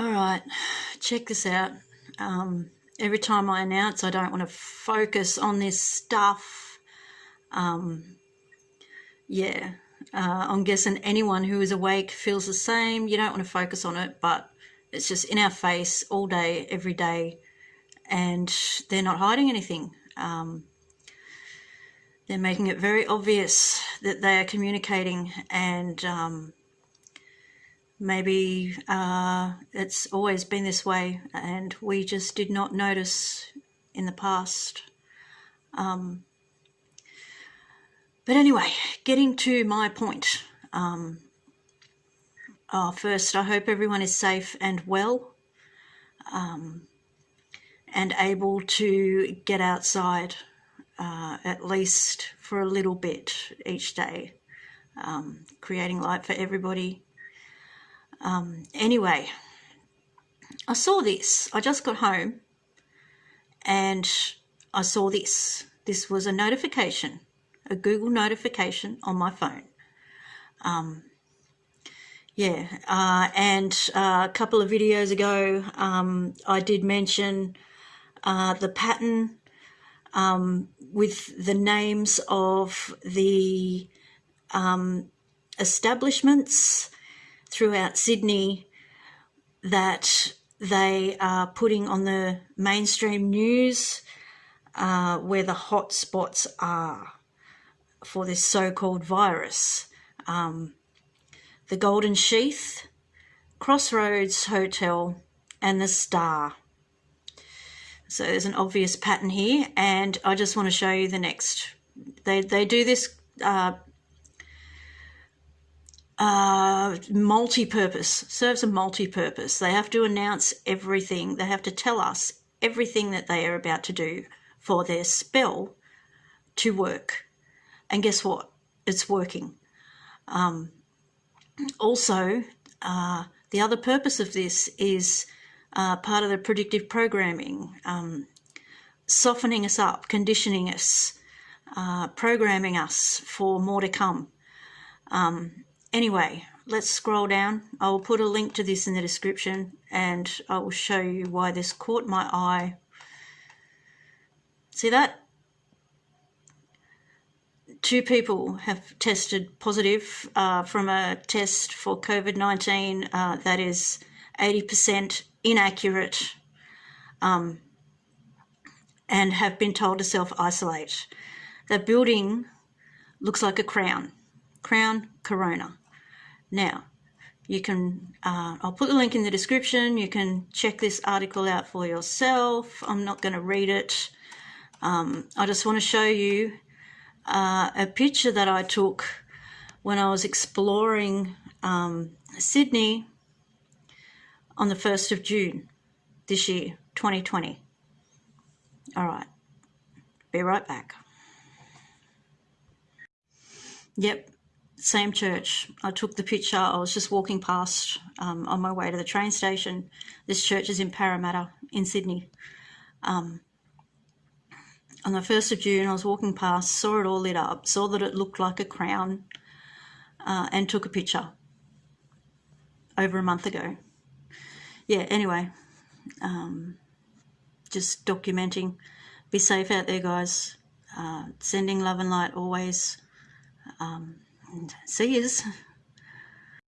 All right, check this out. Um, every time I announce, I don't want to focus on this stuff. Um, yeah, uh, I'm guessing anyone who is awake feels the same. You don't want to focus on it, but it's just in our face all day, every day, and they're not hiding anything. Um, they're making it very obvious that they are communicating and um, maybe uh, it's always been this way and we just did not notice in the past. Um, but anyway, getting to my point. Um, oh, first, I hope everyone is safe and well um, and able to get outside uh, at least for a little bit each day, um, creating light for everybody um, anyway, I saw this. I just got home and I saw this. This was a notification, a Google notification on my phone. Um, yeah, uh, and uh, a couple of videos ago, um, I did mention uh, the pattern um, with the names of the um, establishments throughout Sydney that they are putting on the mainstream news uh, where the hot spots are for this so-called virus. Um, the Golden Sheaf, Crossroads Hotel and the Star. So there's an obvious pattern here and I just want to show you the next. They, they do this uh, uh, multi-purpose, serves a multi-purpose. They have to announce everything. They have to tell us everything that they are about to do for their spell to work. And guess what? It's working. Um, also, uh, the other purpose of this is uh, part of the predictive programming, um, softening us up, conditioning us, uh, programming us for more to come. Um, Anyway, let's scroll down. I will put a link to this in the description and I will show you why this caught my eye. See that? Two people have tested positive uh, from a test for COVID-19 uh, that is 80% inaccurate um, and have been told to self-isolate. The building looks like a crown. Crown Corona. Now, you can, uh, I'll put the link in the description. You can check this article out for yourself. I'm not going to read it. Um, I just want to show you uh, a picture that I took when I was exploring um, Sydney on the 1st of June this year, 2020. All right, be right back. Yep, same church. I took the picture. I was just walking past um, on my way to the train station. This church is in Parramatta in Sydney. Um, on the 1st of June, I was walking past, saw it all lit up, saw that it looked like a crown, uh, and took a picture over a month ago. Yeah, anyway, um, just documenting. Be safe out there, guys. Uh, sending love and light always. Um, and yous.